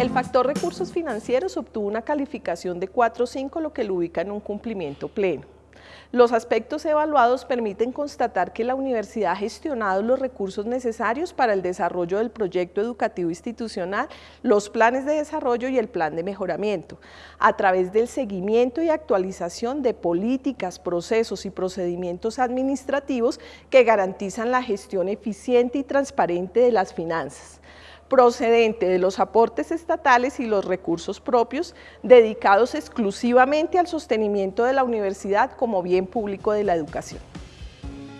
El factor recursos financieros obtuvo una calificación de 4.5, lo que lo ubica en un cumplimiento pleno. Los aspectos evaluados permiten constatar que la universidad ha gestionado los recursos necesarios para el desarrollo del proyecto educativo institucional, los planes de desarrollo y el plan de mejoramiento, a través del seguimiento y actualización de políticas, procesos y procedimientos administrativos que garantizan la gestión eficiente y transparente de las finanzas procedente de los aportes estatales y los recursos propios dedicados exclusivamente al sostenimiento de la universidad como bien público de la educación.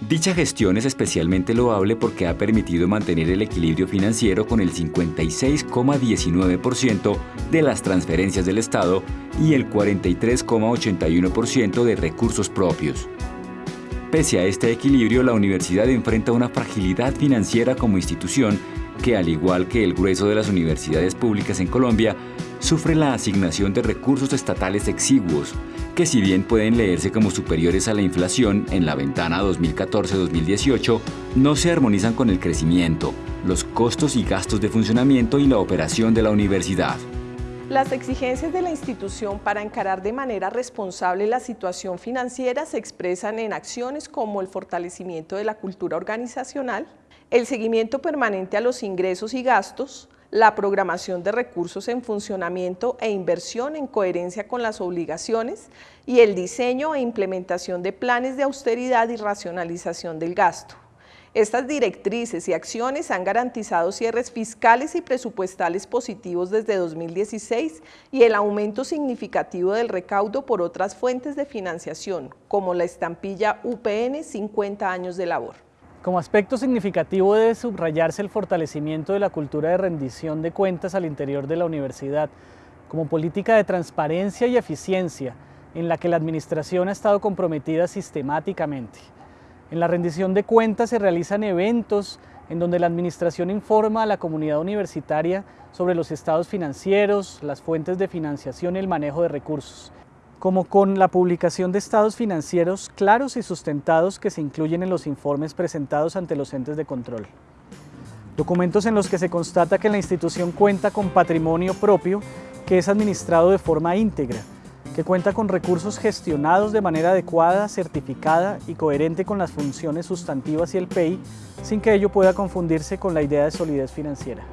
Dicha gestión es especialmente loable porque ha permitido mantener el equilibrio financiero con el 56,19% de las transferencias del Estado y el 43,81% de recursos propios. Pese a este equilibrio, la universidad enfrenta una fragilidad financiera como institución que, al igual que el grueso de las universidades públicas en Colombia, sufre la asignación de recursos estatales exiguos, que si bien pueden leerse como superiores a la inflación en la ventana 2014-2018, no se armonizan con el crecimiento, los costos y gastos de funcionamiento y la operación de la universidad. Las exigencias de la institución para encarar de manera responsable la situación financiera se expresan en acciones como el fortalecimiento de la cultura organizacional, el seguimiento permanente a los ingresos y gastos, la programación de recursos en funcionamiento e inversión en coherencia con las obligaciones y el diseño e implementación de planes de austeridad y racionalización del gasto. Estas directrices y acciones han garantizado cierres fiscales y presupuestales positivos desde 2016 y el aumento significativo del recaudo por otras fuentes de financiación, como la estampilla UPN 50 años de labor. Como aspecto significativo debe subrayarse el fortalecimiento de la cultura de rendición de cuentas al interior de la universidad, como política de transparencia y eficiencia en la que la administración ha estado comprometida sistemáticamente. En la rendición de cuentas se realizan eventos en donde la administración informa a la comunidad universitaria sobre los estados financieros, las fuentes de financiación y el manejo de recursos como con la publicación de estados financieros claros y sustentados que se incluyen en los informes presentados ante los entes de control. Documentos en los que se constata que la institución cuenta con patrimonio propio que es administrado de forma íntegra, que cuenta con recursos gestionados de manera adecuada, certificada y coherente con las funciones sustantivas y el PEI, sin que ello pueda confundirse con la idea de solidez financiera.